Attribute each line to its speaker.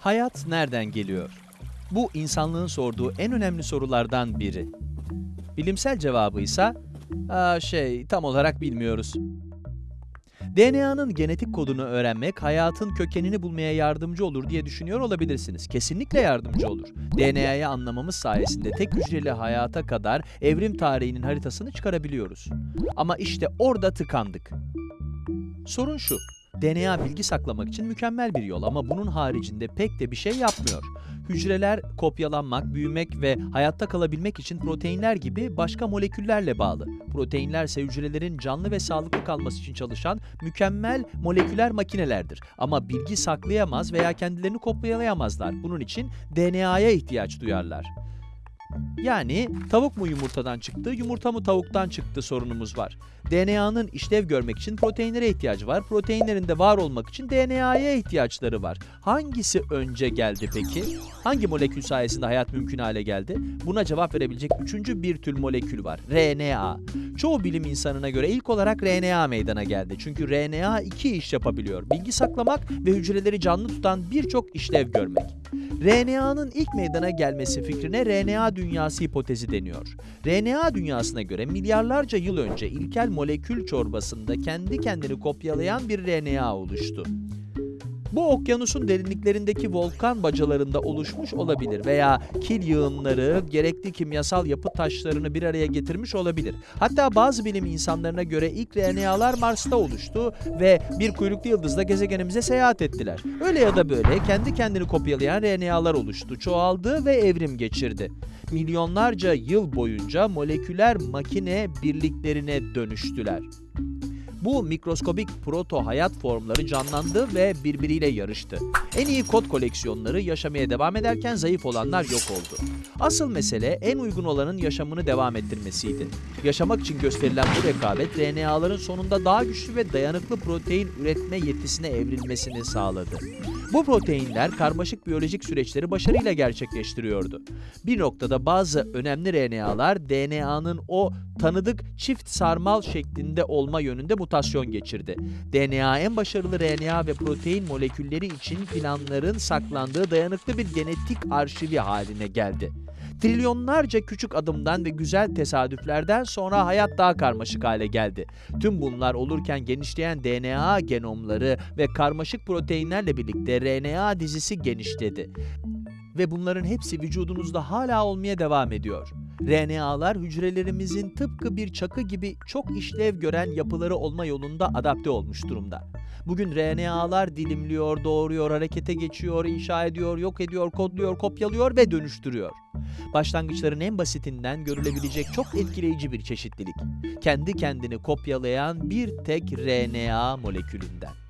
Speaker 1: Hayat nereden geliyor? Bu insanlığın sorduğu en önemli sorulardan biri. Bilimsel cevabı ise "Aa, şey tam olarak bilmiyoruz. DNA'nın genetik kodunu öğrenmek hayatın kökenini bulmaya yardımcı olur diye düşünüyor olabilirsiniz. Kesinlikle yardımcı olur. DNA'yı anlamamız sayesinde tek hücreli hayata kadar evrim tarihinin haritasını çıkarabiliyoruz. Ama işte orada tıkandık. Sorun şu. DNA bilgi saklamak için mükemmel bir yol ama bunun haricinde pek de bir şey yapmıyor. Hücreler kopyalanmak, büyümek ve hayatta kalabilmek için proteinler gibi başka moleküllerle bağlı. Proteinler ise hücrelerin canlı ve sağlıklı kalması için çalışan mükemmel moleküler makinelerdir. Ama bilgi saklayamaz veya kendilerini kopyalayamazlar. Bunun için DNA'ya ihtiyaç duyarlar. Yani tavuk mu yumurtadan çıktı, yumurta mı tavuktan çıktı sorunumuz var. DNA'nın işlev görmek için proteinlere ihtiyacı var. Proteinlerin de var olmak için DNA'ya ihtiyaçları var. Hangisi önce geldi peki? Hangi molekül sayesinde hayat mümkün hale geldi? Buna cevap verebilecek üçüncü bir tür molekül var. RNA. Çoğu bilim insanına göre ilk olarak RNA meydana geldi. Çünkü RNA iki iş yapabiliyor. Bilgi saklamak ve hücreleri canlı tutan birçok işlev görmek. RNA'nın ilk meydana gelmesi fikrine RNA dünyası hipotezi deniyor. RNA dünyasına göre milyarlarca yıl önce ilkel molekül çorbasında kendi kendini kopyalayan bir RNA oluştu. Bu okyanusun derinliklerindeki volkan bacalarında oluşmuş olabilir veya kil yığınları gerekli kimyasal yapı taşlarını bir araya getirmiş olabilir. Hatta bazı bilim insanlarına göre ilk RNA'lar Mars'ta oluştu ve bir kuyruklu yıldızla gezegenimize seyahat ettiler. Öyle ya da böyle kendi kendini kopyalayan RNA'lar oluştu, çoğaldı ve evrim geçirdi. Milyonlarca yıl boyunca moleküler makine birliklerine dönüştüler. Bu mikroskobik proto hayat formları canlandı ve birbiriyle yarıştı. En iyi kod koleksiyonları yaşamaya devam ederken zayıf olanlar yok oldu. Asıl mesele en uygun olanın yaşamını devam ettirmesiydi. Yaşamak için gösterilen bu rekabet RNA'ların sonunda daha güçlü ve dayanıklı protein üretme yetisine evrilmesini sağladı. Bu proteinler karmaşık biyolojik süreçleri başarıyla gerçekleştiriyordu. Bir noktada bazı önemli RNA'lar DNA'nın o tanıdık çift sarmal şeklinde olma yönünde mutasyon geçirdi. DNA en başarılı RNA ve protein molekülleri için planların saklandığı dayanıklı bir genetik arşivi haline geldi. Trilyonlarca küçük adımdan ve güzel tesadüflerden sonra hayat daha karmaşık hale geldi. Tüm bunlar olurken genişleyen DNA genomları ve karmaşık proteinlerle birlikte RNA dizisi genişledi. Ve bunların hepsi vücudunuzda hala olmaya devam ediyor. RNA'lar hücrelerimizin tıpkı bir çakı gibi çok işlev gören yapıları olma yolunda adapte olmuş durumda. Bugün RNA'lar dilimliyor, doğuruyor, harekete geçiyor, inşa ediyor, yok ediyor, kodluyor, kopyalıyor ve dönüştürüyor. Başlangıçların en basitinden görülebilecek çok etkileyici bir çeşitlilik. Kendi kendini kopyalayan bir tek RNA molekülünden.